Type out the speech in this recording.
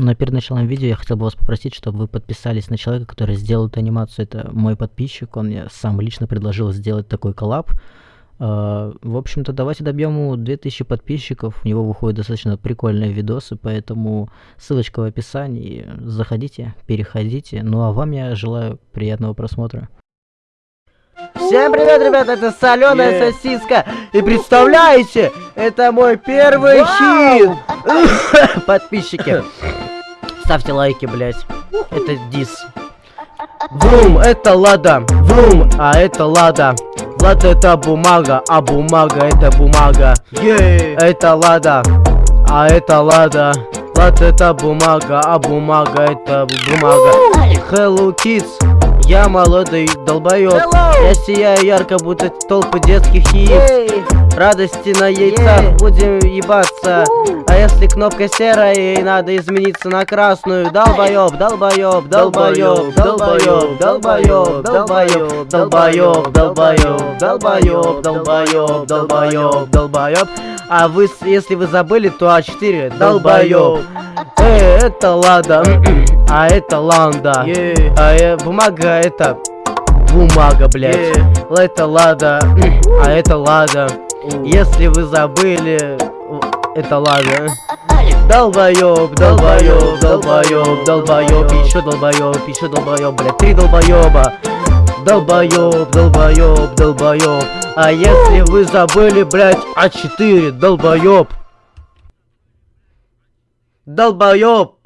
Но перед началом видео я хотел бы вас попросить, чтобы вы подписались на человека, который сделал эту анимацию. Это мой подписчик, он мне сам лично предложил сделать такой коллаб. Uh, в общем-то, давайте добьем ему 2000 подписчиков. У него выходят достаточно прикольные видосы, поэтому ссылочка в описании. Заходите, переходите. Ну а вам я желаю приятного просмотра. Всем привет, ребята, это соленая yeah. сосиска. И представляете, это мой первый wow. хит. Подписчики. Ставьте лайки, блять. Это дис. Врум, это лада. Врум, а это лада. Лада это бумага, а бумага это бумага. Yeah. Это лада, а это лада. Лада это бумага, а бумага это бумага. Hello Kids. Я молодой долбоёб Hello! Я сияю ярко, будто толпы детских яиц hey! Радости на яйцах yeah! будем ебаться uh! А если кнопка серая, ей надо измениться на красную Долбоёб, долбоёб, долбоёб, долбоёб, долбоёб, долбоёб, долбоёб, долбоёб, долбоёб, долбоёб, долбоёб, долбоёб А вы, если вы забыли, то А4 долбоёб Эй, это лада а это ланда. Yeah. А э, бумага это бумага, блядь. Yeah. Это лада, а это лада. Uh. Если вы забыли, это лада. Долбоёб, долбоёб, долбоёб, долбоёб, еще долбоёб, еще долбоёб, блядь, три долбоёба. Долбоёб, долбоёб, долбоёб. А если вы забыли, блядь, А4, долбоёб. Долбоёб.